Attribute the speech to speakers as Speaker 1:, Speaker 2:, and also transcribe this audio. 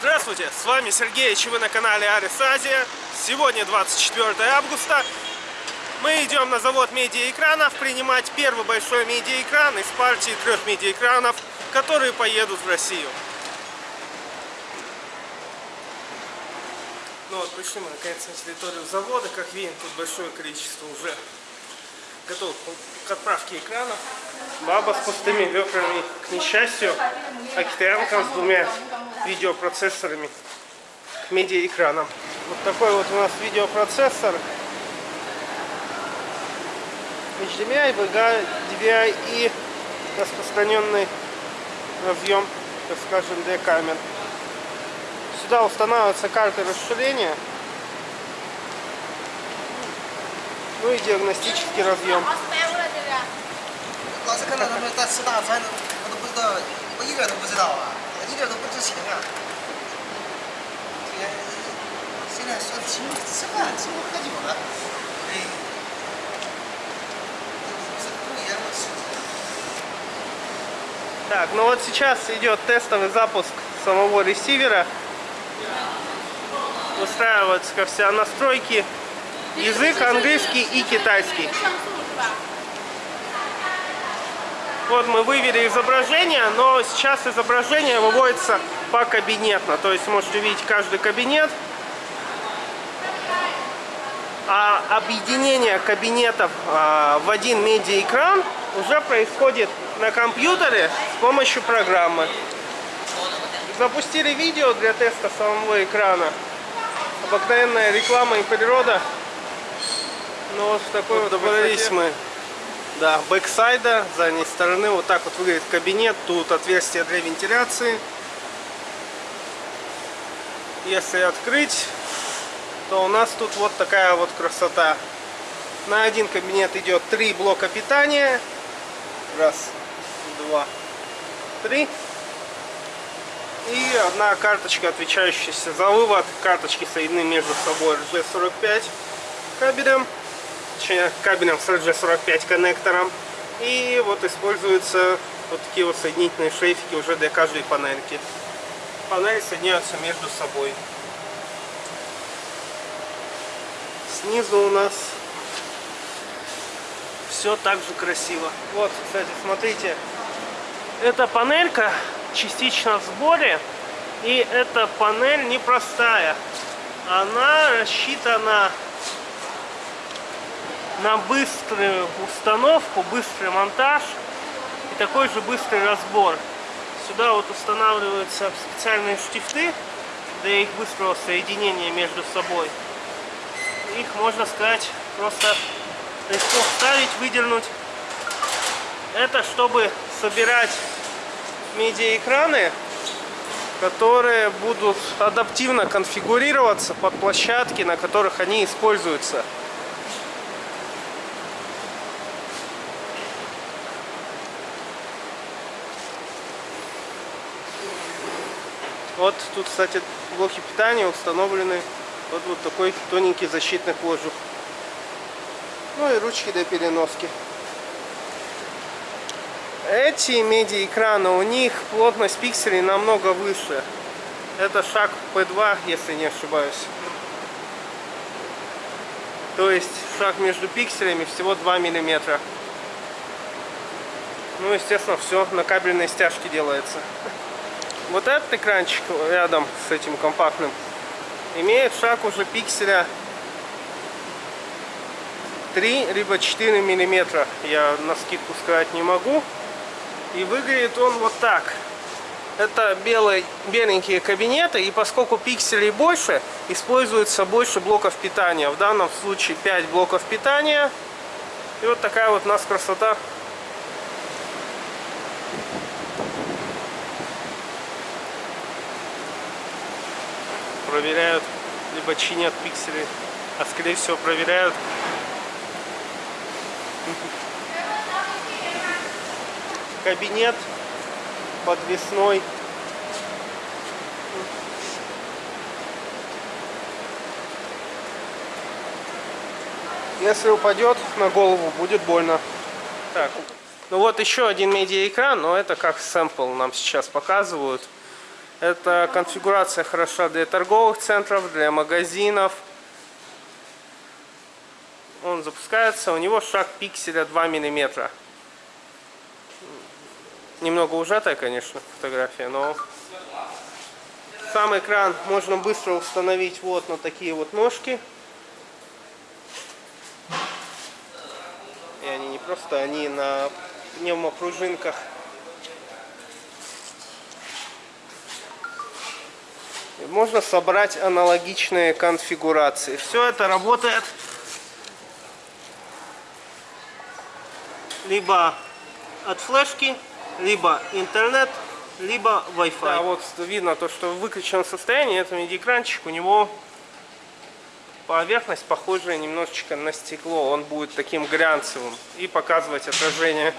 Speaker 1: Здравствуйте, с вами Сергей, и вы на канале Арис Азия. Сегодня 24 августа. Мы идем на завод медиаэкранов принимать первый большой медиаэкран из партии трех медиаэкранов, которые поедут в Россию. Ну вот, пришли мы наконец на территорию завода. Как видим, тут большое количество уже готовых к отправке экранов. Баба с пустыми ведрами, к несчастью, а с двумя видеопроцессорами к медиаэкранам. Вот такой вот у нас видеопроцессор HDMI, VGA, DVI и распространенный разъем, так скажем, для камер. Сюда устанавливаются карты расширения, ну и диагностический разъем.
Speaker 2: 老是看到他们在吃大餐，我都不知道，我一点都不知道啊，一点都不知情啊。现现在说请我吃饭，请我喝酒了，哎，是故意让我吃。
Speaker 1: Так, ну вот сейчас идет тестовый запуск самого ресивера. Устраиваются как вся настройки. Язык английский и китайский. Вот мы вывели изображение, но сейчас изображение выводится по кабинетно. То есть можете видеть каждый кабинет. А объединение кабинетов а, в один медиаэкран уже происходит на компьютере с помощью программы. Запустили видео для теста самого экрана. Обыкновенная реклама и природа. Ну вот в такой вот, добрались мы до бэксайда, с задней стороны. Вот так вот выглядит кабинет. Тут отверстие для вентиляции. Если открыть, то у нас тут вот такая вот красота. На один кабинет идет три блока питания. Раз, два, три. И одна карточка, отвечающаяся за вывод. Карточки соединены между собой RG45 кабелем. Точнее, кабелем с RG45 коннектором. И вот используются вот такие вот соединительные шлейфики уже для каждой панельки. Панели соединяются между собой. Снизу у нас все так же красиво. Вот, кстати, смотрите. Эта панелька частично в сборе. И эта панель непростая. Она рассчитана на быструю установку, быстрый монтаж и такой же быстрый разбор. Сюда вот устанавливаются специальные штифты для их быстрого соединения между собой. Их, можно сказать, просто легко вставить, выдернуть. Это чтобы собирать медиаэкраны, которые будут адаптивно конфигурироваться под площадки, на которых они используются. Вот тут, кстати, блоки питания установлены вот, вот такой тоненький защитный кожух. Ну и ручки для переноски. Эти медиаэкраны, у них плотность пикселей намного выше. Это шаг P2, если не ошибаюсь. То есть шаг между пикселями всего 2 миллиметра. Ну, естественно, все на кабельной стяжке делается. Вот этот экранчик рядом с этим компактным имеет шаг уже пикселя 3 либо 4 миллиметра. Я на скидку сказать не могу. И выглядит он вот так. Это белые, беленькие кабинеты, и поскольку пикселей больше, используется больше блоков питания. В данном случае 5 блоков питания. И вот такая вот у нас красота. Проверяют, либо чинят пиксели, а скорее всего проверяют кабинет подвесной. Если упадет на голову, будет больно. Так, ну вот еще один медиаэкран, но это как сэмпл нам сейчас показывают. Эта конфигурация хороша для торговых центров, для магазинов. Он запускается, у него шаг пикселя 2 миллиметра. Немного ужатая, конечно, фотография, но сам экран можно быстро установить вот на такие вот ножки. И они не просто, они на пневмопружинках. Можно собрать аналогичные конфигурации. Все это работает либо от флешки, либо интернет, либо Wi-Fi. Да, вот видно то, что в выключенном состоянии это MIDI-экранчик, у него поверхность похожая немножечко на стекло. Он будет таким глянцевым и показывать отражение